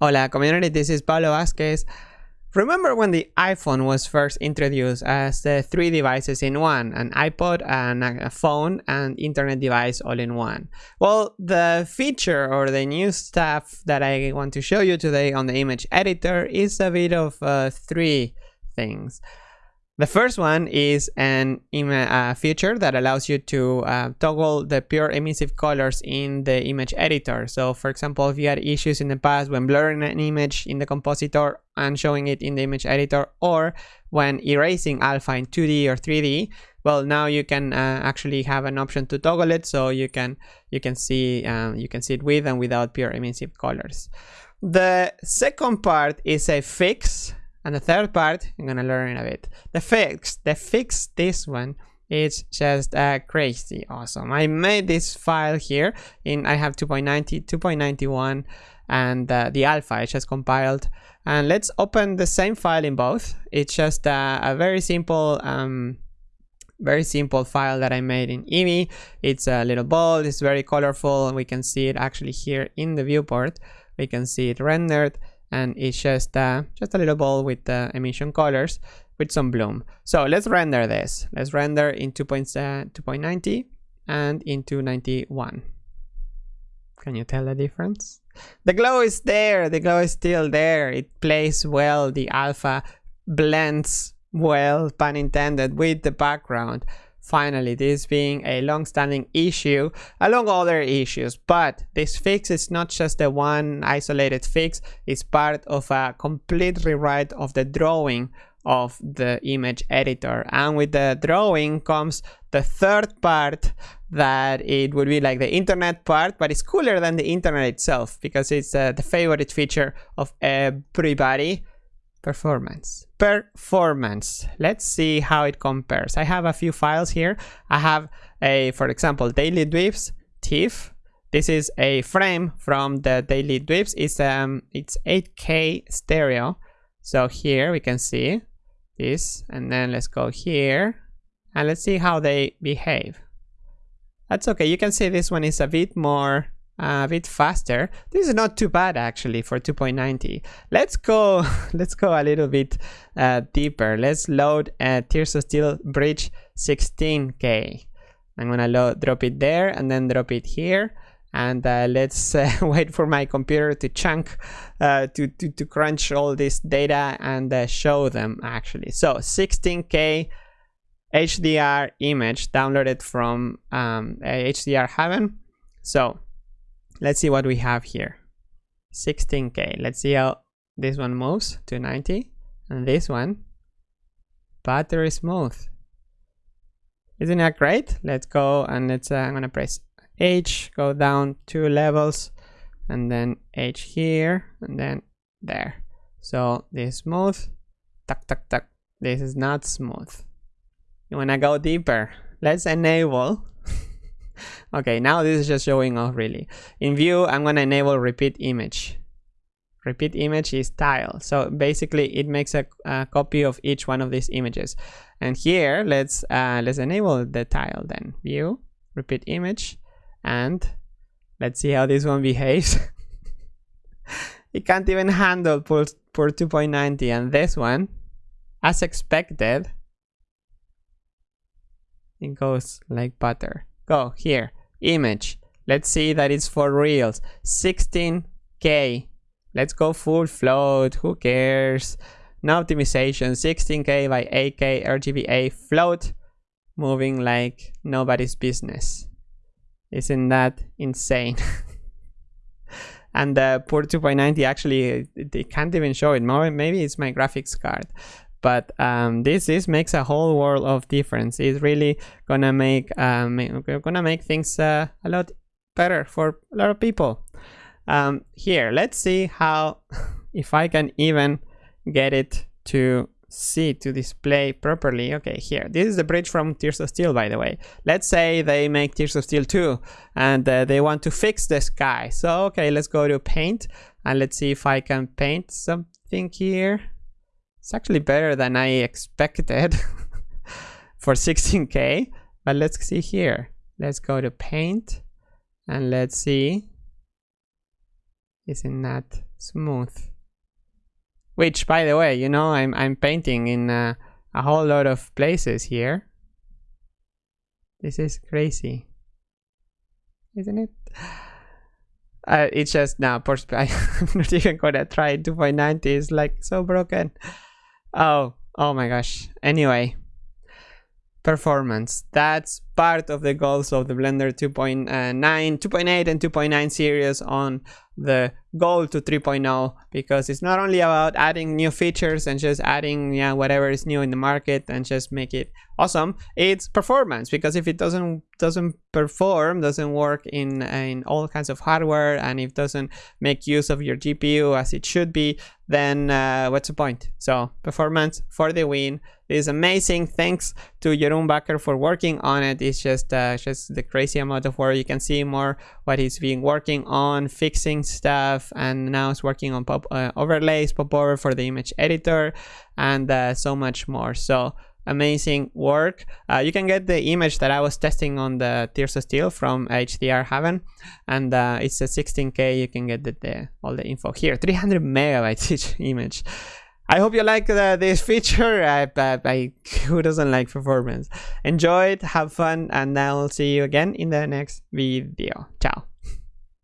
Hola community, this is Pablo Vazquez. Remember when the iPhone was first introduced as the three devices in one, an iPod, and a phone, and internet device all in one? Well, the feature or the new stuff that I want to show you today on the image editor is a bit of uh, three things. The first one is an uh, feature that allows you to uh, toggle the pure emissive colors in the image editor. So for example, if you had issues in the past when blurring an image in the compositor and showing it in the image editor or when erasing alpha in 2D or 3D, well now you can uh, actually have an option to toggle it so you can you can see um, you can see it with and without pure emissive colors. The second part is a fix and the third part, I'm gonna learn in a bit. The fix, the fix this one is just uh, crazy awesome. I made this file here in, I have 2.90, 2.91 and uh, the alpha I just compiled. And let's open the same file in both. It's just uh, a very simple um, very simple file that I made in Eevee. It's a little ball, it's very colorful, and we can see it actually here in the viewport. We can see it rendered and it's just uh, just a little ball with the emission colors with some bloom. So let's render this. Let's render in 2.90 and in 291. Can you tell the difference? The glow is there. The glow is still there. It plays well. The alpha blends well, pun intended, with the background. Finally, this being a long-standing issue along other issues, but this fix is not just the one isolated fix, it's part of a complete rewrite of the drawing of the image editor. And with the drawing comes the third part that it would be like the internet part, but it's cooler than the internet itself because it's uh, the favorite feature of everybody performance. Performance. Let's see how it compares. I have a few files here. I have a for example daily dweebs tiff this is a frame from the daily dweebs. It's um it's 8k stereo. So here we can see this and then let's go here and let's see how they behave. That's okay. You can see this one is a bit more a bit faster. This is not too bad actually for 2.90. Let's go, let's go a little bit uh, deeper. Let's load uh, Tears of Steel Bridge 16K. I'm gonna load, drop it there and then drop it here. And uh, let's uh, wait for my computer to chunk, uh, to, to, to crunch all this data and uh, show them actually. So 16K HDR image downloaded from um, HDR Haven. So let's see what we have here. 16k let's see how this one moves to 90 and this one battery smooth. Isn't that great? Let's go and let's uh, i'm gonna press h go down two levels and then h here and then there. So this smooth. Tuck tuck tuck. This is not smooth. You wanna go deeper? Let's enable okay, now this is just showing off really. In view, I'm gonna enable repeat image. Repeat image is tile. So basically it makes a, a copy of each one of these images. And here, let's, uh, let's enable the tile then. View, repeat image, and let's see how this one behaves. it can't even handle for, for 2.90 and this one, as expected, it goes like butter go here. Image. Let's see that it's for reals. 16k let's go full float. Who cares? No optimization. 16k by 8k rgba float. Moving like nobody's business. Isn't that insane? And the port 2.90 actually they can't even show it. Maybe it's my graphics card but um, this this makes a whole world of difference. It's really gonna make um, gonna make things uh, a lot better for a lot of people. Um, here let's see how if I can even get it to see to display properly. Okay here. This is the bridge from Tears of Steel by the way. Let's say they make Tears of Steel 2 and uh, they want to fix the sky. So okay let's go to paint and let's see if I can paint something here it's actually better than I expected for 16k. But let's see here. Let's go to paint and let's see. Isn't that smooth. Which, by the way, you know, I'm, I'm painting in uh, a whole lot of places here. This is crazy. Isn't it? Uh, it's just now, I'm not even gonna try 2.90, it's like so broken. Oh, oh my gosh. Anyway, performance. That's part of the goals of the Blender 2.9, 2.8 and 2.9 series on the goal to 3.0 because it's not only about adding new features and just adding yeah whatever is new in the market and just make it awesome it's performance because if it doesn't doesn't perform doesn't work in in all kinds of hardware and it doesn't make use of your gpu as it should be then uh, what's the point? So performance for the win this is amazing. Thanks to Jeroen Bakker for working on it it's just uh, just the crazy amount of work. You can see more what he's been working on fixing stuff and now it's working on pop uh, overlays popover for the image editor and uh, so much more. So amazing work. Uh, you can get the image that i was testing on the tears of steel from hdr haven and uh, it's a 16k you can get the, the, all the info here. 300 megabytes each image I hope you like uh, this feature. I, I, I, who doesn't like performance? Enjoy it, have fun, and I'll see you again in the next video. Ciao.